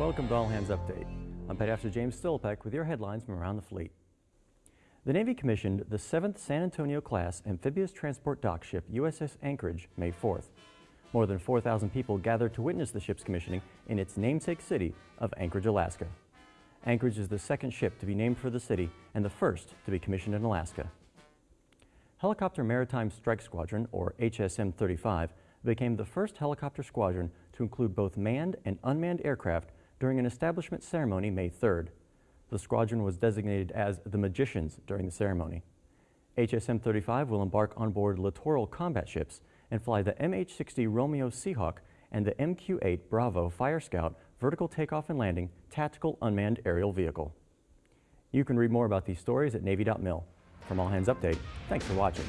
Welcome to All Hands Update. I'm Petty Officer James Stillpeck with your headlines from around the fleet. The Navy commissioned the 7th San Antonio class amphibious transport dock ship USS Anchorage May 4th. More than 4,000 people gathered to witness the ship's commissioning in its namesake city of Anchorage, Alaska. Anchorage is the second ship to be named for the city and the first to be commissioned in Alaska. Helicopter Maritime Strike Squadron, or HSM-35, became the first helicopter squadron to include both manned and unmanned aircraft during an establishment ceremony May 3rd. The squadron was designated as the Magicians during the ceremony. HSM-35 will embark on board littoral combat ships and fly the MH-60 Romeo Seahawk and the MQ-8 Bravo Fire Scout vertical takeoff and landing tactical unmanned aerial vehicle. You can read more about these stories at Navy.mil. From All Hands Update, thanks for watching.